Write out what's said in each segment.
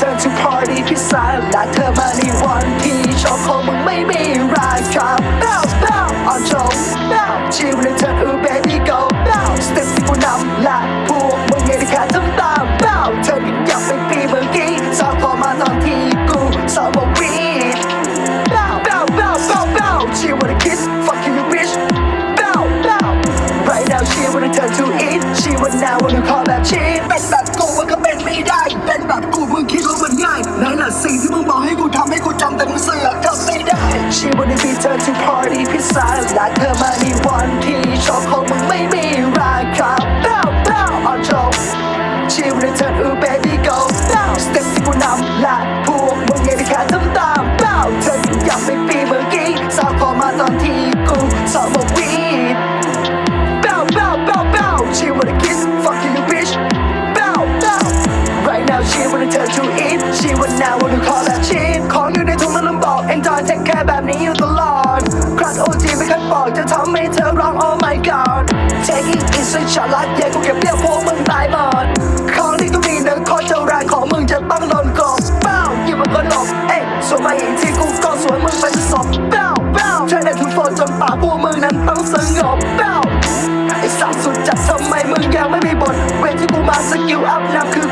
return to party พิซซ่าและเธอมาในวันที่ชอบของมึงไม่มีราคา bounce bounce on show bounce ชีวิตในเธอ ooh baby go bounce สเต็ปที่กูนำและพวกมึงยังได้แค่ทำตาม bounce เธอยังอยากเป็นปีเมื่อกี้สาวพอมาตอนที่กูสาวบอกวีด bounce bounce bounce bounce bounce she wanna kiss fuck you you bitch bounce bounce right now she wanna turn to it she wanna now wanna call that shit เป็นแบบกูมันก็เป็นไม่ได้ สิ่งที่มึงบอกให้กูทำให้กูจำแต่มึงเสือกทำไม่ได้ She wanna be turn to party พิซซ่าและเธอมาในวันที่ชอบขอ she wanna turn to it. She would now wanna call that shit. ของอยู่ในถุงแล้วลืมบอก enjoy take care แบบนี้อยู่ตลอดครัดโอจีไม่เคยบอกจะทำให้เธอร้อง oh my god taking it สุดฉลาดเย่กูเก็บเรียกพวกมึงตายหมดของที่กูมีนึ่งข้อเจ้าแรงของมึงจะต้องโดนกบ Bow ยิ่งมันก็หลบเอ้ยสวนมาอีกทีกูก็สวยมึงเป็นศพ Bow, bow ใช้ได้ทุกโฟนจนปากพวกมึงนั้นต้องสงบ Bow ไอ้สาวสุดจัดทำไมมึงยังไม่มีบทเวทที่กูมาสกิลอัพนั่นคือ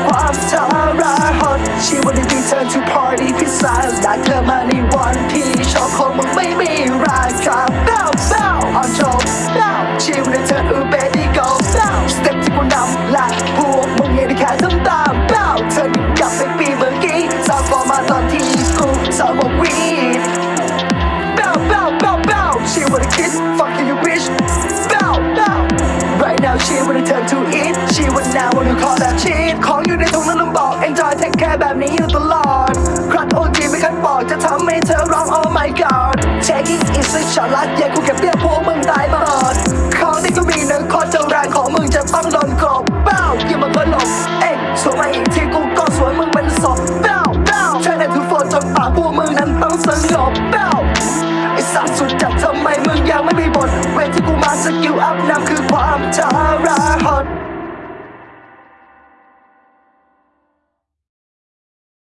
she wanna turn to it. She would now wanna call that shit. ของอยู่ในถุงนั้นลืมบอก enjoy take care แบบนี้อยู่ตลอดครัดโอจีไม่คันบอกจะทำให้เธอร้อง oh my god taking it สุดฉลาดเย่กูเก็บเรียบ ไมมึงยังไม่มีบทเวทที่กูมาสกิลอัพนำคือความจาราฮอต